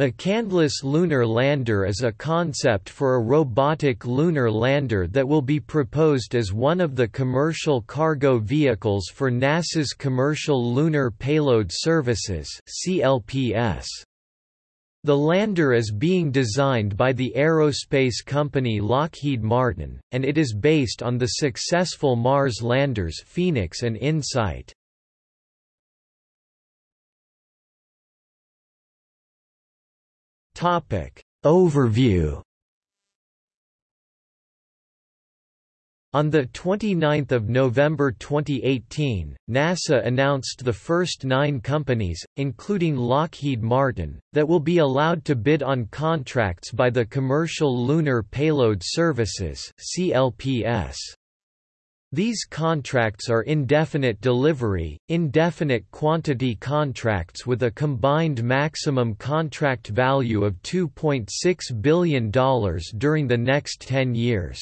McCandless Lunar Lander is a concept for a robotic lunar lander that will be proposed as one of the commercial cargo vehicles for NASA's Commercial Lunar Payload Services (CLPS). The lander is being designed by the aerospace company Lockheed Martin, and it is based on the successful Mars landers Phoenix and InSight. Topic Overview On 29 November 2018, NASA announced the first nine companies, including Lockheed Martin, that will be allowed to bid on contracts by the Commercial Lunar Payload Services CLPS. These contracts are indefinite delivery, indefinite quantity contracts with a combined maximum contract value of $2.6 billion during the next 10 years.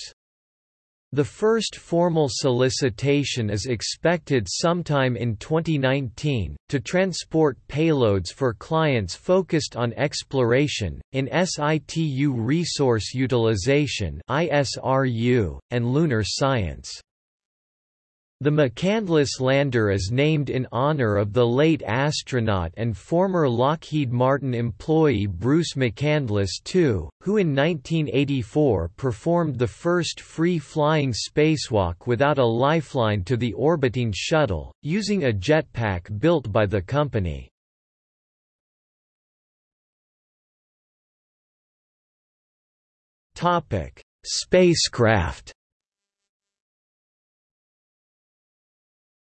The first formal solicitation is expected sometime in 2019, to transport payloads for clients focused on exploration, in situ resource utilization and lunar science. The McCandless lander is named in honor of the late astronaut and former Lockheed Martin employee Bruce McCandless II, who in 1984 performed the first free-flying spacewalk without a lifeline to the orbiting shuttle, using a jetpack built by the company. Spacecraft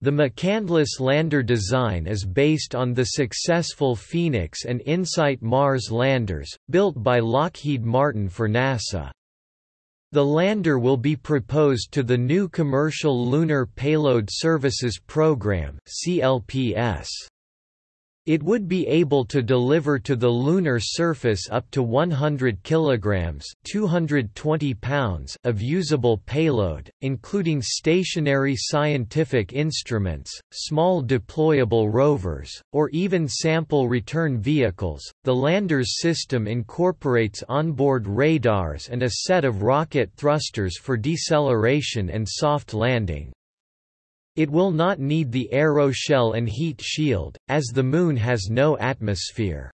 The McCandless lander design is based on the successful Phoenix and InSight Mars landers, built by Lockheed Martin for NASA. The lander will be proposed to the new Commercial Lunar Payload Services Program CLPS. It would be able to deliver to the lunar surface up to 100 kilograms (220 pounds) of usable payload, including stationary scientific instruments, small deployable rovers, or even sample return vehicles. The lander's system incorporates onboard radars and a set of rocket thrusters for deceleration and soft landing. It will not need the aeroshell and heat shield, as the Moon has no atmosphere.